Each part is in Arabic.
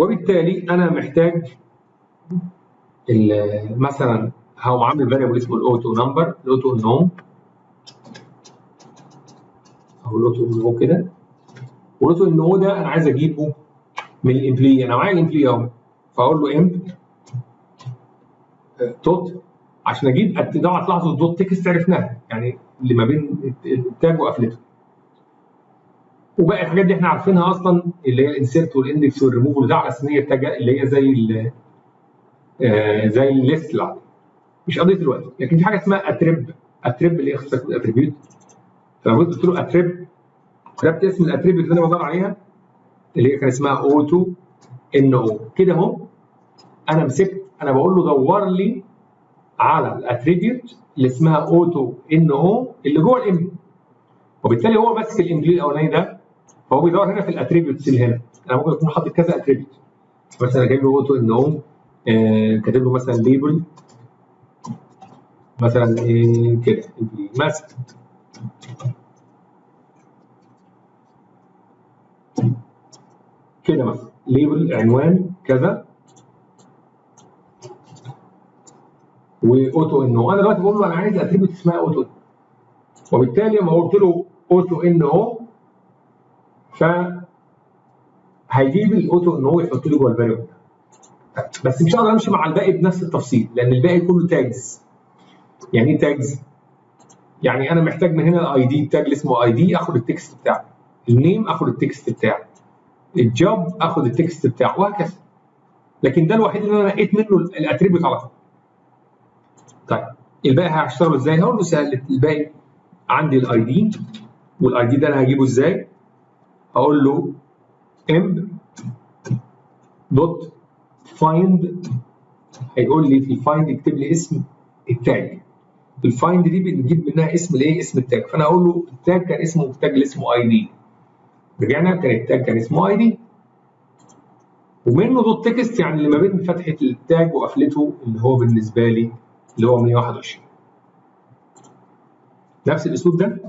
وبالتالي أنا محتاج مثلا هقوم عامل variable اسمه ال auto number ال auto num أو ال auto no كده. وال auto no ده أنا عايز أجيبه من ال employee أنا معايا ال employee أهو. فأقول له emp dot عشان أجيب طبعا تلاحظوا ال dot text عرفناها. يعني اللي ما بين ال tag وقفلته. وباقي الحاجات دي إحنا عارفينها أصلا اللي هي الانسيرت والاندكس والريموف وده على هي ال tag اللي هي زي ال آه، زي ال list العادي مش قضية الوقت لكن في حاجة اسمها attrib attrib اللي هي attribute فلو قلت له attrib كتبت اسم ال attribute اللي أنا بدور عليها اللي هي كان اسمها auto no كده أهو أنا مسكت أنا بقول له دور لي على ال attribute اللي اسمها auto no اللي جوه ال emp وبالتالي هو ماسك ال employee الاولاني ده فهو بيدور هنا في ال attributes اللي هنا. أنا ممكن أكون حاطط كذا attribute مثلا جايب له auto no كاتب له مثلا label مثلا إيه كده مثلا كده مثلا. label عنوان كذا. و auto no أنا دلوقتي بقول له أنا عايز attribute اسمها auto وبالتالي لما قلت له auto no ف هيجيب ال auto no يحط لي جوه ال variable بس مش هقدر امشي مع الباقي بنفس التفصيل لأن الباقي كله tags يعني إيه tags؟ يعني أنا محتاج من هنا ال ID ال tag اللي اسمه ID آخد ال text بتاعه ال name آخد ال text بتاعه ال job آخد ال text بتاعه وهكذا. لكن ده الوحيد اللي أنا نقيت منه ال attribute على طول. طيب الباقي هشتغله إزاي؟ هقول له سهل الباقي عندي ال ID وال ID ده أنا هجيبه إزاي؟ هقول له emp dot find هيقول لي في ال find يكتب لي اسم ال tag. ال find دي بنجيب منها اسم الايه اسم ال tag. فأنا أقول له ال tag كان اسمه ال tag اللي اسمه ID رجعنا كان ال tag كان اسمه ID ومنه dot text يعني اللي ما بين فتحة ال tag وقفلته اللي هو بالنسبة لي اللي هو 121 نفس الأسلوب ده؟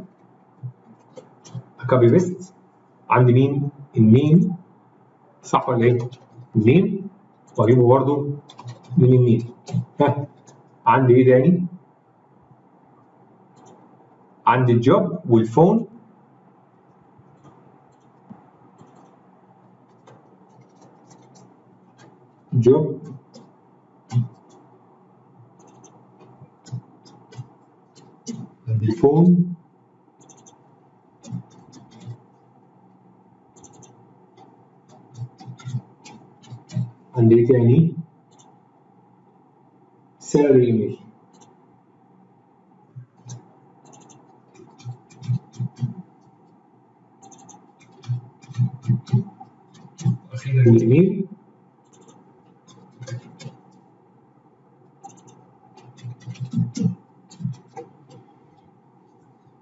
copy paste عندي مين ال name صح ولا إيه؟ ال name واجيبه برضه من ال name ها عندي إيه تاني؟ عندي ال job وال phone. جوب. الفون. عندي إيه تاني. سالري ايميل أخيرا. الايميل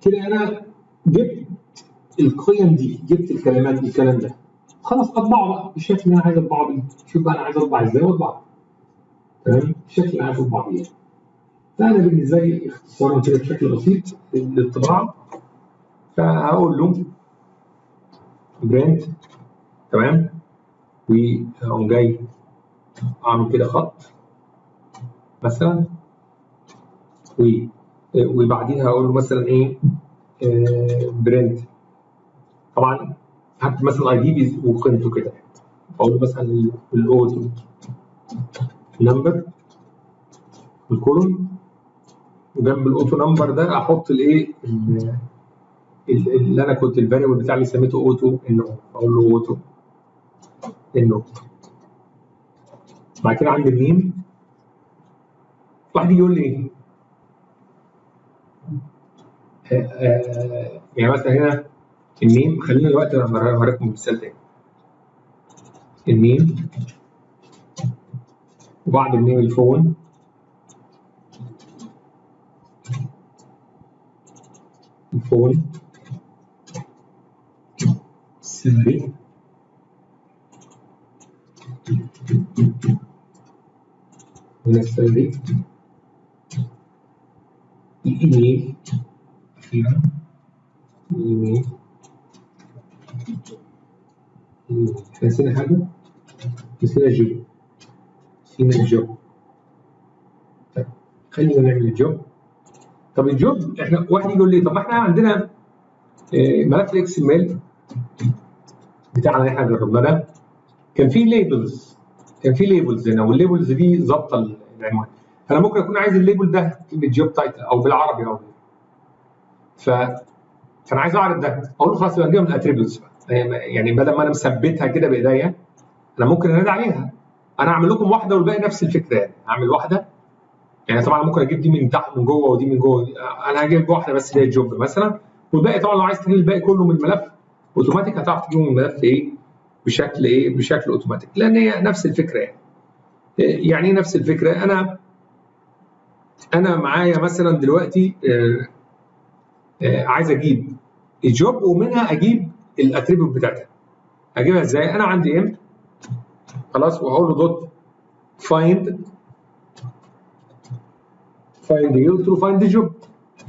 كده أنا جبت القيم دي جبت الكلمات الكلام ده. خلاص اطبعه بقى بالشكل اللي أنا عايز اطبعه بيه شوف بقى أنا عايز اطبع إزاي واطبعه تمام؟ الشكل اللي عايز اطبع بيه فأنا بالنسبة لي اختصارا كده بشكل بسيط للطباعة. فهقول له print تمام؟ وأقوم جاي أعمل كده خط مثلا. و وبعديها أقول له مثلا إيه print طبعا هكتب مثلا ID وقيمته كده. أقول له مثلا ال auto number ال column وجنب ال auto number ده أحط الايه اللي أنا كنت ال variable بتاعي اللي سميته auto no أقول له auto no بعد كده عندي ال name واحد يقول لي إيه؟ آه آه يعني مثلا هنا ال name خلينا دلوقتي هوريكم مثال تاني ال name وبعد الميم الفون الفون سري هنا السري الايميل أخيرا الايميل نسينا حاجة؟ نسينا الجوب نسينا الجوب طيب خلينا نعمل الجوب طب الجوب إحنا واحد يقول لي طب ما إحنا عندنا ملف ال XML بتاعنا اللي إحنا جربناه ده. كان فيه labels كان فيه labels هنا وال labels دي ظابطة العنوان. فأنا ممكن أكون عايز ال label ده كلمة job title أو بالعربي أو ف فأنا عايز اعرض ده. أقول له خلاص يبقى من ال attributes يعني بدل ما أنا مثبتها كده بإيديا أنا ممكن انادي عليها. أنا هعمل لكم واحدة والباقي نفس الفكرة. يعني هعمل واحدة؟ يعني طبعا ممكن أجيب دي من تحت من جوه ودي من جوه. أنا هجيب واحدة بس اللي هي ال job مثلا والباقي طبعا لو عايز تجيب الباقي كله من الملف أوتوماتيك هتعرف تجيبه من الملف إيه؟ بشكل إيه؟ بشكل أوتوماتيك. لأن هي نفس الفكرة. يعني يعني إيه نفس الفكرة؟ أنا أنا معايا مثلا دلوقتي آه، آه، عايز أجيب ال job ومنها أجيب ال attribute بتاعتها. اجيبها إزاي؟ أنا عندي m خلاص وهقول له dot find find إيه قلت find job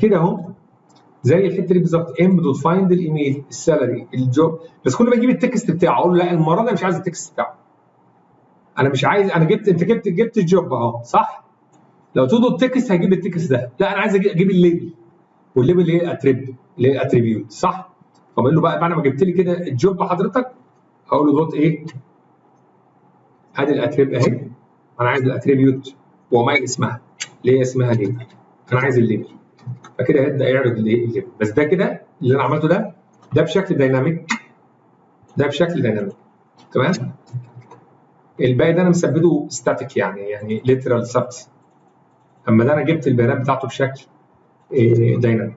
كده أهو. زي الحتة دي بالظبط. m dot find ال email ال salary ال job بس كل ما أجيب ال text بتاعه أقول له لا المرة دي مش عايز ال text بتاعه. أنا مش عايز أنا جبت أنت جبت جبت ال job أهو صح؟ لو تقول ال text هجيب ال text ده. لا أنا عايز أجيب ال label. وال label اللي هي attrib اللي هي attribute صح؟ فبقول له بقى بعد ما جبت لي كده ال job حضرتك هقول له dot إيه؟ ادي ال attrib أهي أنا عايز ال attribute وما اسمها اللي هي اسمها label أنا عايز ال label فكده هيبدا يعرض ال label بس ده كده اللي أنا عملته ده ده بشكل dynamic ده بشكل dynamic تمام؟ الباقي ده أنا مثبته static يعني يعني literal ثبت أما ده أنا جبت البيانات بتاعته بشكل إيه، dynamic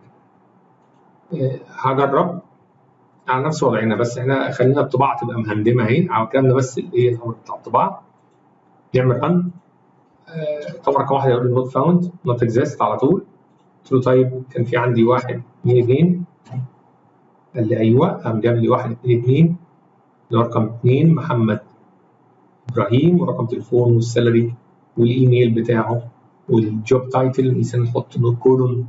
إيه، هجرب. على نفس وضعنا بس إحنا خلينا الطباعة تبقى مهندمة اهي على الكلام بس الايه الامر بتاع الطباعة. نعمل run رقم واحد يقول not found not exist على طول. قلت له طيب كان في عندي واحد اثنين اثنين قال لي أيوه قام جاب لي واحد اثنين اثنين رقم اثنين محمد إبراهيم ورقم تليفون وال salary وال email بتاعه وال job title مثلا نحط not colon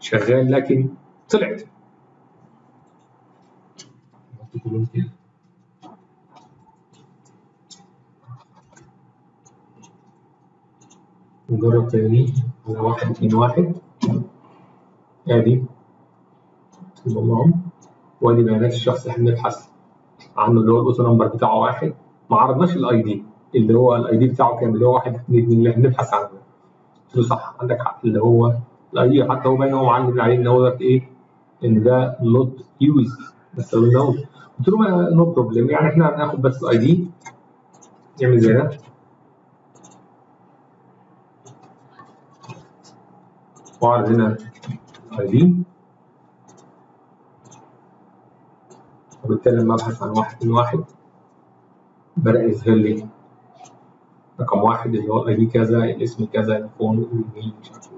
شغال لكن طلعت. colon كده نجرب تاني على واحد اتنين واحد. آدي. المهم وادي بيانات الشخص اللي إحنا بنبحث عنه اللي هو ال auto number بتاعه واحد. ما عرضناش ال ID اللي هو ال ID بتاعه كام اللي هو واحد اتنين اتنين اللي إحنا بنبحث عنه. قلت له صح عندك حق اللي هو ال ID حتى هو باين هو معلم عليه إن هو إيه؟ إن ده not use بس قلنا قلت له no problem يعني إحنا هناخد بس ال ID نعمل زي ده. واعرض هنا ال ID وبالتالي لما ابحث عن واحد من واحد. بدأ يظهر لي رقم واحد اللي هو ال ID كذا الاسم كذا ال phone ال email مش عارف